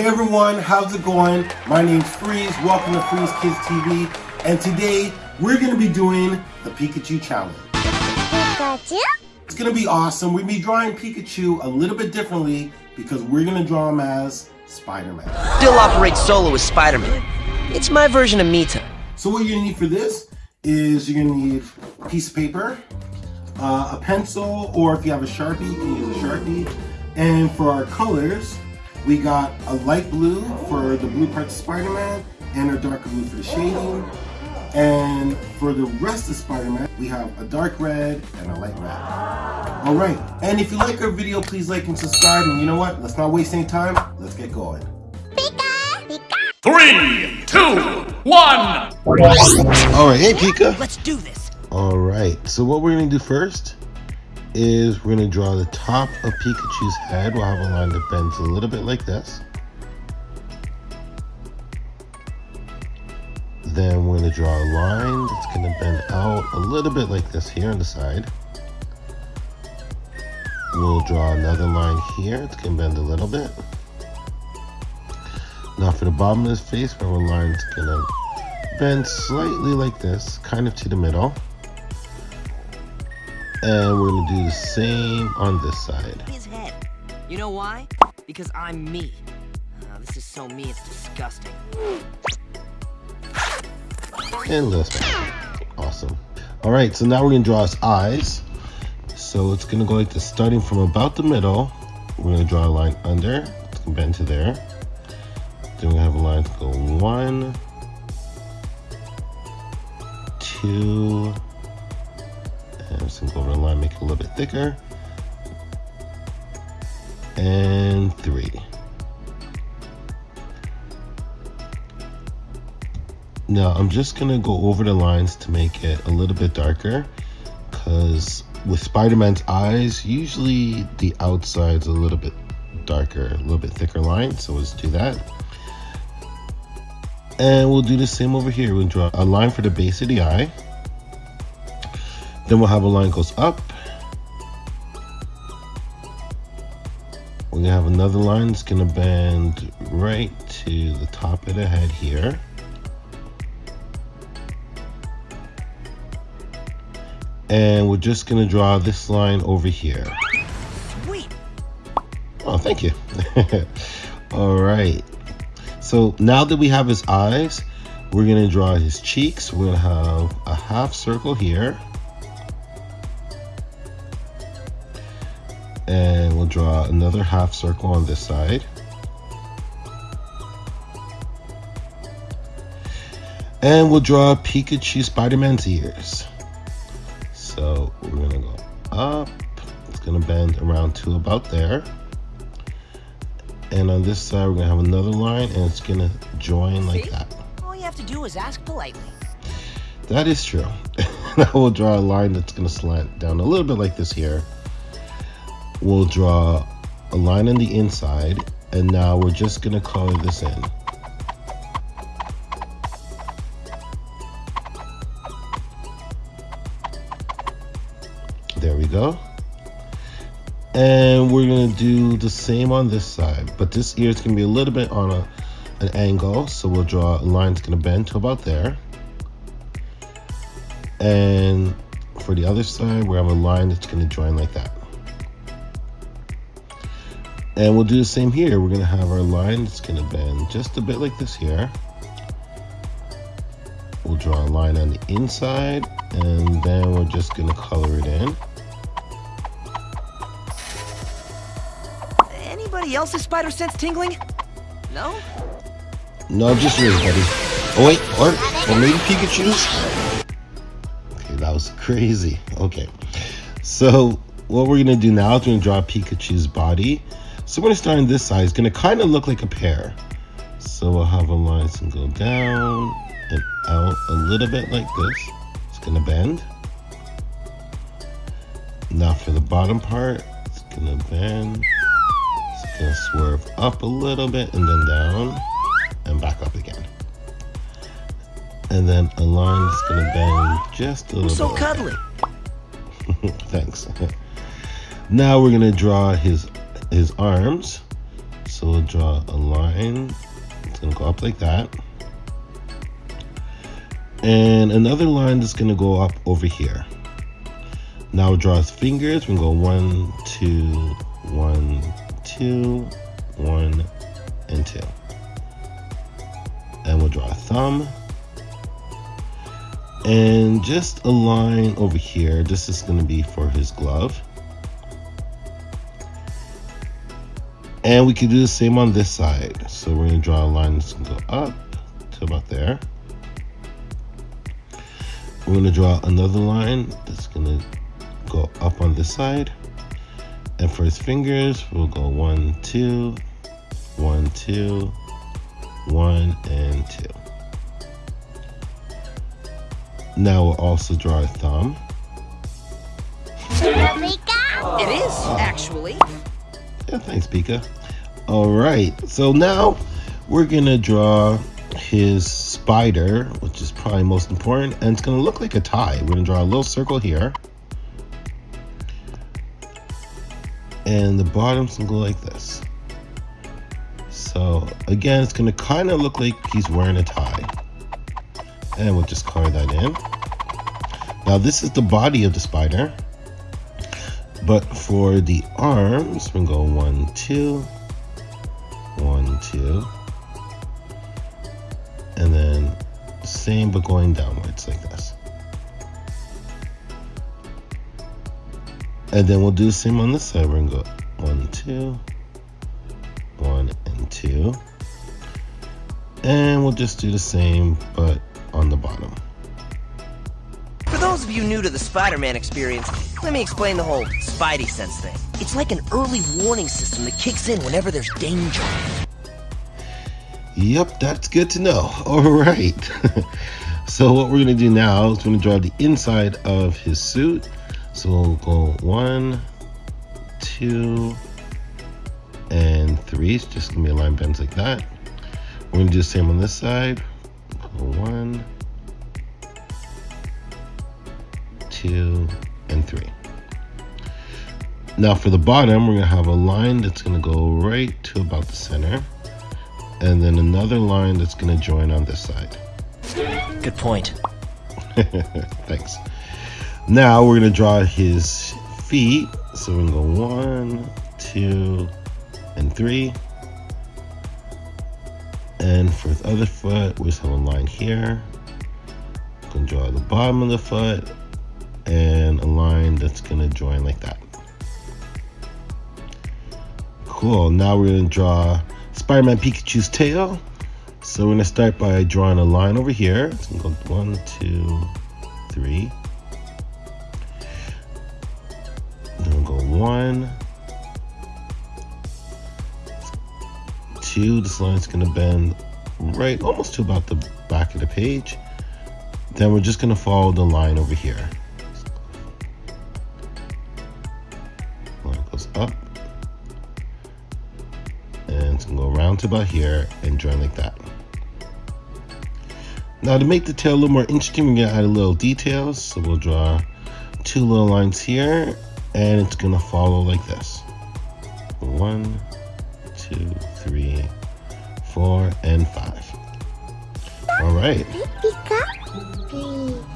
Hey everyone, how's it going? My name's Freeze, welcome to Freeze Kids TV, and today we're going to be doing the Pikachu Challenge. Pikachu? It's going to be awesome. We're going to be drawing Pikachu a little bit differently because we're going to draw him as Spider-Man. Still operate solo as Spider-Man. It's my version of Mita. So what you're going to need for this is you're going to need a piece of paper, uh, a pencil, or if you have a Sharpie, you can use a Sharpie. And for our colors, we got a light blue for the blue parts of Spider-Man and a darker blue for the shading. And for the rest of Spider-Man, we have a dark red and a light red. All right, and if you like our video, please like and subscribe. And you know what? Let's not waste any time. Let's get going. Pika! Pika! Three, two, one. All right, hey Pika. Let's do this. All right, so what we're gonna do first is we're gonna draw the top of Pikachu's head. We'll have a line that bends a little bit like this. Then we're gonna draw a line that's gonna bend out a little bit like this here on the side. We'll draw another line here. It's gonna bend a little bit. Now for the bottom of his face, we have a line that's gonna bend slightly like this, kind of to the middle. And we're gonna do the same on this side. His head. You know why? Because I'm me. Oh, this is so me, it's disgusting. And one. Awesome. All right, so now we're gonna draw his eyes. So it's gonna go like this, starting from about the middle. We're gonna draw a line under, it's gonna bend to there. Then we have a line to go one, two, the line, make it a little bit thicker. And three. Now I'm just gonna go over the lines to make it a little bit darker because with Spider-Man's eyes, usually the outside's a little bit darker, a little bit thicker line. So let's do that. And we'll do the same over here. We'll draw a line for the base of the eye. Then we'll have a line goes up. We're gonna have another line that's gonna bend right to the top of the head here. And we're just gonna draw this line over here. Sweet. Oh, thank you. All right. So now that we have his eyes, we're gonna draw his cheeks. We're gonna have a half circle here. And we'll draw another half circle on this side. And we'll draw Pikachu Spider-Man's ears. So we're gonna go up. It's gonna bend around to about there. And on this side, we're gonna have another line and it's gonna join like See? that. All you have to do is ask politely. That is true. now we'll draw a line that's gonna slant down a little bit like this here. We'll draw a line on the inside and now we're just gonna color this in. There we go. And we're gonna do the same on this side, but this ear is gonna be a little bit on a, an angle. So we'll draw a line that's gonna bend to about there. And for the other side, we have a line that's gonna join like that. And we'll do the same here. We're gonna have our line that's gonna bend just a bit like this here. We'll draw a line on the inside and then we're just gonna color it in. Anybody else's spider sense tingling? No? No, just yours, buddy. Oh wait, or, or maybe Pikachu's? Okay, that was crazy. Okay, so what we're gonna do now is we're gonna draw Pikachu's body. So we're gonna start on this side. It's gonna kind of look like a pear. So we'll have a line that's gonna go down and out a little bit like this. It's gonna bend. Now for the bottom part, it's gonna bend. It's gonna swerve up a little bit and then down and back up again. And then a line that's gonna bend just a little so bit. like cuddly? Thanks. now we're gonna draw his his arms. So we'll draw a line. It's gonna go up like that. And another line that's gonna go up over here. Now we'll draw his fingers. We can go one, two, one, two, one, and two. And we'll draw a thumb. And just a line over here. This is gonna be for his glove. And we can do the same on this side. So we're gonna draw a line that's gonna go up to about there. We're gonna draw another line that's gonna go up on this side. And for his fingers, we'll go one, two, one, two, one, and two. Now we'll also draw a thumb. Pika. It is, actually. Yeah, thanks, Pika. All right, so now we're gonna draw his spider, which is probably most important, and it's gonna look like a tie. We're gonna draw a little circle here. And the bottom's gonna go like this. So again, it's gonna kind of look like he's wearing a tie. And we'll just color that in. Now this is the body of the spider. But for the arms, we can go one, two, two. And then same but going downwards like this. And then we'll do the same on this side. We're gonna go one, two, one, and two. And we'll just do the same, but on the bottom. For those of you new to the Spider-Man experience, let me explain the whole Spidey sense thing. It's like an early warning system that kicks in whenever there's danger. Yep, that's good to know. All right. so what we're gonna do now is we're gonna draw the inside of his suit. So we'll go one, two, and three. It's just gonna be a line bends like that. We're gonna do the same on this side. One, two, and three. Now for the bottom, we're gonna have a line that's gonna go right to about the center and then another line that's going to join on this side. Good point. Thanks. Now we're going to draw his feet. So we're going to go one, two, and three. And for the other foot, we just have a line here. Going to draw the bottom of the foot and a line that's going to join like that. Cool. Now we're going to draw Spider-Man Pikachu's tail. So we're gonna start by drawing a line over here. It's gonna go one, two, three. Then we'll go one, two. This line's gonna bend right almost to about the back of the page. Then we're just gonna follow the line over here. Line goes up go around to about here and join like that. Now to make the tail a little more interesting, we're gonna add a little details. So we'll draw two little lines here and it's gonna follow like this. One, two, three, four, and five. All right. Pika. Pi-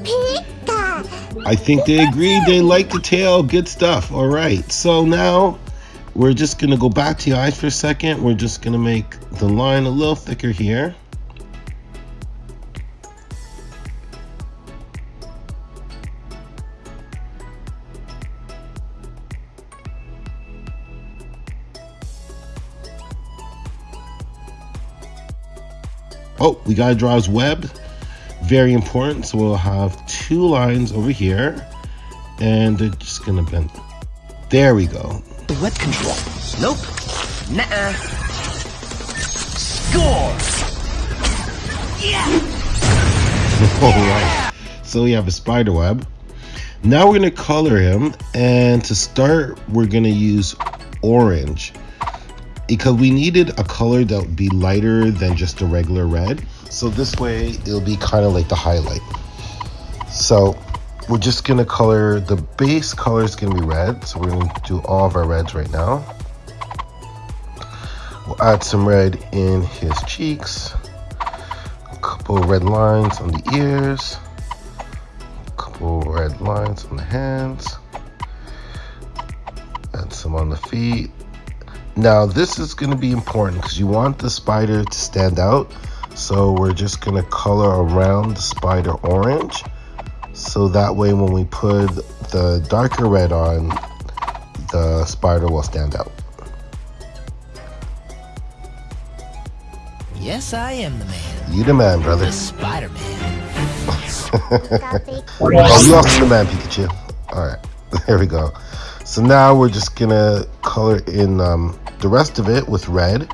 Pika. I think they agreed they like the tail. Good stuff. All right. So now we're just going to go back to the eyes for a second. We're just going to make the line a little thicker here. Oh, we got to draw his web. Very important. So we'll have two lines over here and they're just going to bend. There we go. Web control. Nope. Nuh-uh. Score! Yeah! All right. So we have a spider web. Now we're going to color him. And to start, we're going to use orange. Because we needed a color that would be lighter than just a regular red. So this way, it'll be kind of like the highlight. So we're just to color, the base color is to be red. So we're to do all of our reds right now. We'll add some red in his cheeks. A couple red lines on the ears. A couple red lines on the hands. Add some on the feet. Now this is to be important because you want the spider to stand out. So we're just to color around the spider orange. So that way when we put the darker red on, the spider will stand out. Yes, I am the man. You the man, brother. The Spider-Man. Oh, you also the man, Pikachu. All right, there we go. So now we're just gonna color in um, the rest of it with red.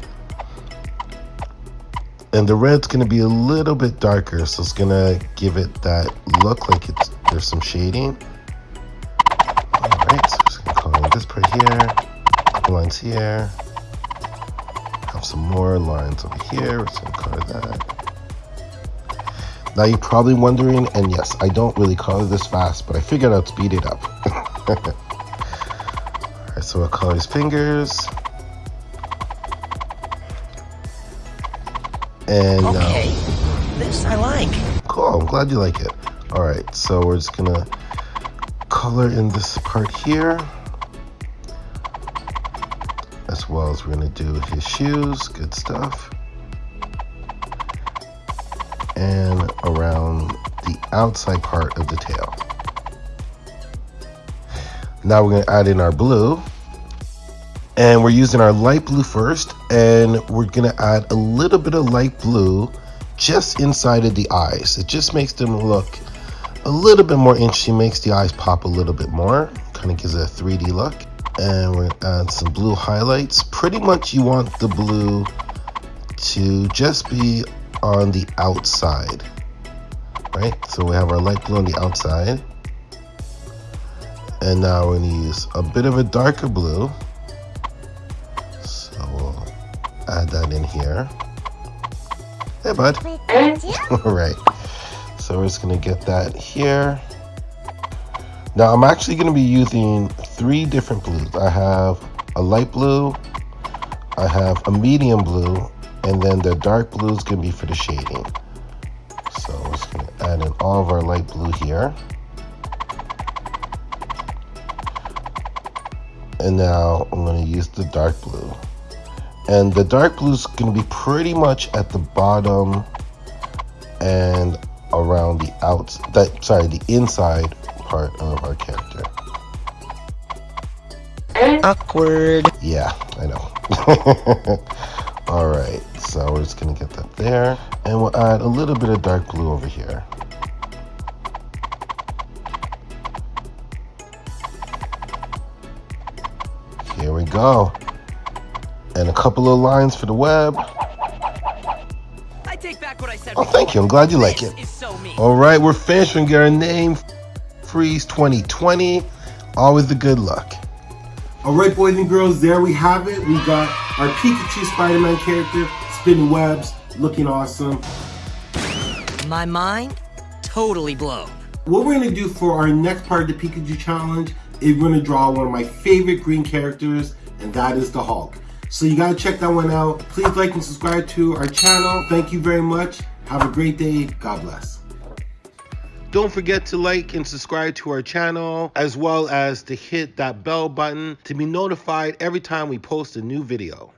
And the red's gonna be a little bit darker, so it's gonna give it that look like it's there's some shading. All right, so just gonna color this part here, couple lines here. Have some more lines over here. We're just gonna color that. Now you're probably wondering, and yes, I don't really color this fast, but I figured I'd speed it up. Alright, so we'll color his fingers. And uh, Okay. This I like. cool, I'm glad you like it. Alright, so we're just gonna color in this part here. As well as we're gonna do his shoes, good stuff. And around the outside part of the tail. Now we're gonna add in our blue. And we're using our light blue first, and we're gonna add a little bit of light blue just inside of the eyes. It just makes them look a little bit more interesting, makes the eyes pop a little bit more, kind of gives it a 3D look. And we're gonna add some blue highlights. Pretty much you want the blue to just be on the outside, right? So we have our light blue on the outside. And now we're gonna use a bit of a darker blue. Add that in here. Hey, bud. All right. So we're just gonna get that here. Now I'm actually gonna be using three different blues. I have a light blue, I have a medium blue, and then the dark blue is gonna be for the shading. So we're just gonna add in all of our light blue here. And now I'm gonna use the dark blue. And the dark blue is gonna be pretty much at the bottom and around the outs that sorry the inside part of our character. Awkward. yeah i know. All right so we're just gonna get that there. And we'll add a little bit of dark blue over here. Here we go and a couple of lines for the web I take back what I said. oh thank you i'm glad you like it. so. All right, we're finished. We get our name, Freeze 2020. Always the good luck. All right, boys and girls, there we have it. We got our Pikachu Spider-Man character, spinning webs, looking awesome. My mind totally blown. What we're gonna do for our next part of the Pikachu challenge is we're gonna draw one of my favorite green characters, and that is the Hulk. So you gotta check that one out. Please like and subscribe to our channel. Thank you very much. Have a great day. God bless. Don't forget to like and subscribe to our channel, as well as to hit that bell button to be notified every time we post a new video.